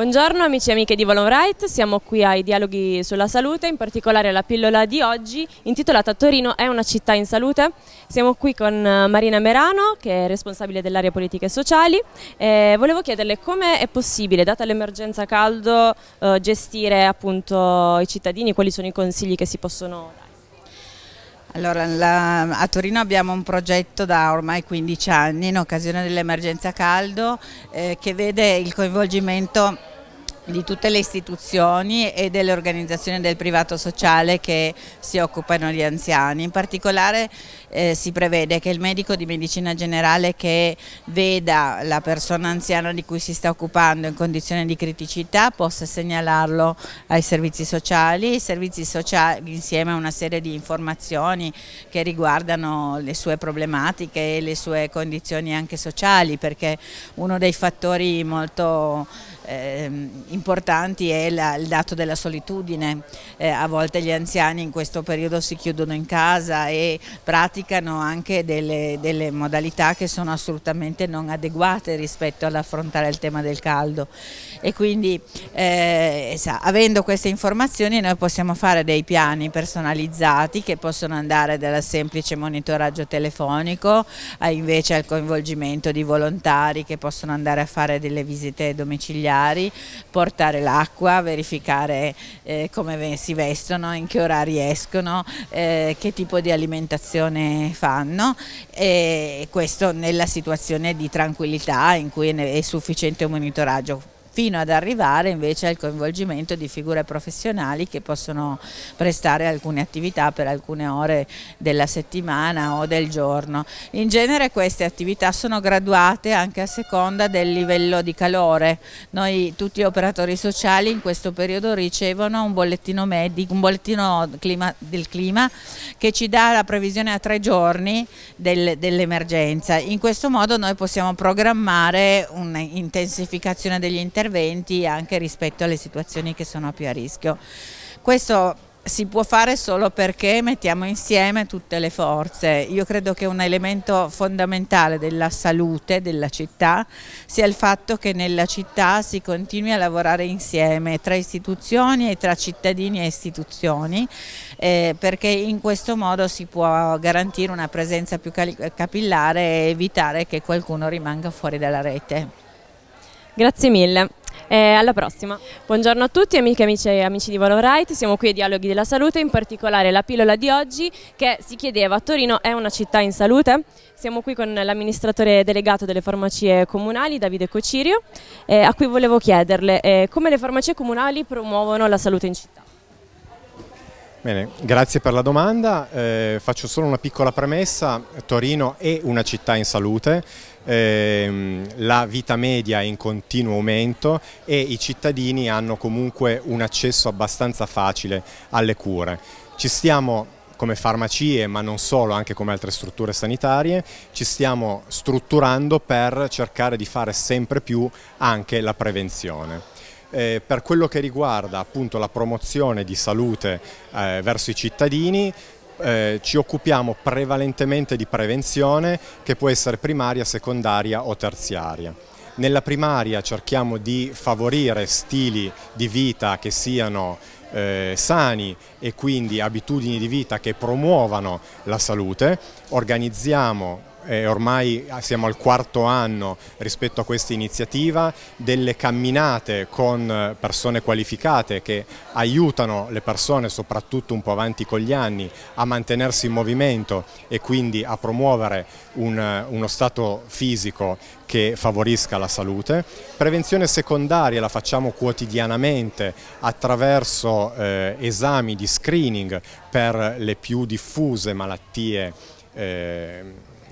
Buongiorno amici e amiche di Volon Right, siamo qui ai dialoghi sulla salute, in particolare la pillola di oggi intitolata Torino è una città in salute. Siamo qui con eh, Marina Merano che è responsabile dell'area politiche sociali e volevo chiederle come è possibile, data l'emergenza caldo, eh, gestire appunto i cittadini, quali sono i consigli che si possono dare. Allora, la, a Torino abbiamo un progetto da ormai 15 anni in occasione dell'emergenza caldo eh, che vede il coinvolgimento di tutte le istituzioni e delle organizzazioni del privato sociale che si occupano di anziani. In particolare eh, si prevede che il medico di medicina generale che veda la persona anziana di cui si sta occupando in condizione di criticità possa segnalarlo ai servizi sociali, i servizi sociali insieme a una serie di informazioni che riguardano le sue problematiche e le sue condizioni anche sociali perché uno dei fattori molto importanti è la, il dato della solitudine, eh, a volte gli anziani in questo periodo si chiudono in casa e praticano anche delle, delle modalità che sono assolutamente non adeguate rispetto all'affrontare il tema del caldo. E quindi eh, sa, avendo queste informazioni noi possiamo fare dei piani personalizzati che possono andare dal semplice monitoraggio telefonico a invece al coinvolgimento di volontari che possono andare a fare delle visite domiciliari domiciliari, portare l'acqua, verificare eh, come si vestono, in che orari escono, eh, che tipo di alimentazione fanno. E questo nella situazione di tranquillità in cui è sufficiente un monitoraggio fino ad arrivare invece al coinvolgimento di figure professionali che possono prestare alcune attività per alcune ore della settimana o del giorno. In genere queste attività sono graduate anche a seconda del livello di calore. Noi tutti gli operatori sociali in questo periodo ricevono un bollettino medico, un bollettino clima, del clima che ci dà la previsione a tre giorni del, dell'emergenza. In questo modo noi possiamo programmare un'intensificazione degli interventi interventi anche rispetto alle situazioni che sono più a rischio. Questo si può fare solo perché mettiamo insieme tutte le forze. Io credo che un elemento fondamentale della salute della città sia il fatto che nella città si continui a lavorare insieme tra istituzioni e tra cittadini e istituzioni eh, perché in questo modo si può garantire una presenza più capillare e evitare che qualcuno rimanga fuori dalla rete. Grazie mille. E alla prossima. Buongiorno a tutti amiche amici e amici di Volo Right, siamo qui ai Dialoghi della Salute, in particolare la pillola di oggi che si chiedeva Torino è una città in salute? Siamo qui con l'amministratore delegato delle farmacie comunali, Davide Cocirio, eh, a cui volevo chiederle eh, come le farmacie comunali promuovono la salute in città. Bene, grazie per la domanda. Eh, faccio solo una piccola premessa. Torino è una città in salute, eh, la vita media è in continuo aumento e i cittadini hanno comunque un accesso abbastanza facile alle cure. Ci stiamo come farmacie, ma non solo, anche come altre strutture sanitarie, ci stiamo strutturando per cercare di fare sempre più anche la prevenzione. Eh, per quello che riguarda appunto la promozione di salute eh, verso i cittadini, eh, ci occupiamo prevalentemente di prevenzione che può essere primaria, secondaria o terziaria. Nella primaria cerchiamo di favorire stili di vita che siano eh, sani e quindi abitudini di vita che promuovano la salute, organizziamo eh, ormai siamo al quarto anno rispetto a questa iniziativa, delle camminate con persone qualificate che aiutano le persone, soprattutto un po' avanti con gli anni, a mantenersi in movimento e quindi a promuovere un, uno stato fisico che favorisca la salute. Prevenzione secondaria la facciamo quotidianamente attraverso eh, esami di screening per le più diffuse malattie eh,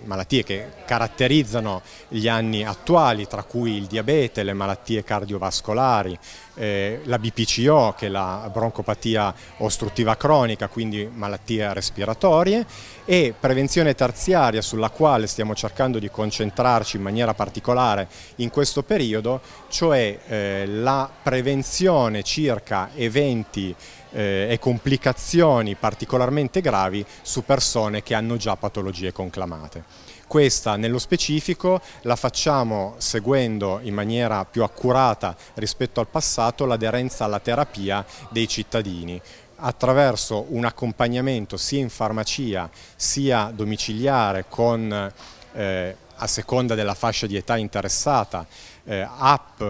malattie che caratterizzano gli anni attuali, tra cui il diabete, le malattie cardiovascolari, eh, la BPCO che è la broncopatia ostruttiva cronica, quindi malattie respiratorie e prevenzione terziaria sulla quale stiamo cercando di concentrarci in maniera particolare in questo periodo, cioè eh, la prevenzione circa eventi eh, e complicazioni particolarmente gravi su persone che hanno già patologie conclamate. Questa nello specifico la facciamo seguendo in maniera più accurata rispetto al passato l'aderenza alla terapia dei cittadini attraverso un accompagnamento sia in farmacia sia domiciliare con eh, a seconda della fascia di età interessata eh, app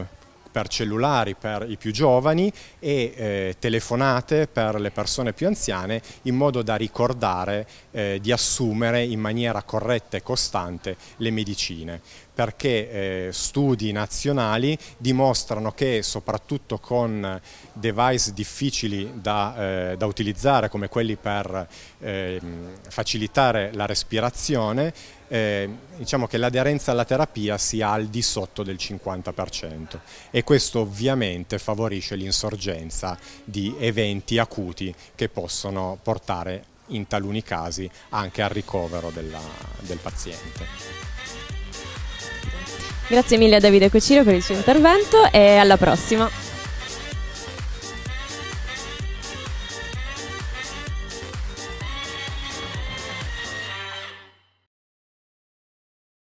per cellulari per i più giovani e eh, telefonate per le persone più anziane in modo da ricordare eh, di assumere in maniera corretta e costante le medicine. Perché eh, studi nazionali dimostrano che soprattutto con device difficili da, eh, da utilizzare come quelli per eh, facilitare la respirazione eh, diciamo che l'aderenza alla terapia sia al di sotto del 50% e questo ovviamente favorisce l'insorgenza di eventi acuti che possono portare in taluni casi anche al ricovero della, del paziente. Grazie mille a Davide Cociro per il suo intervento e alla prossima.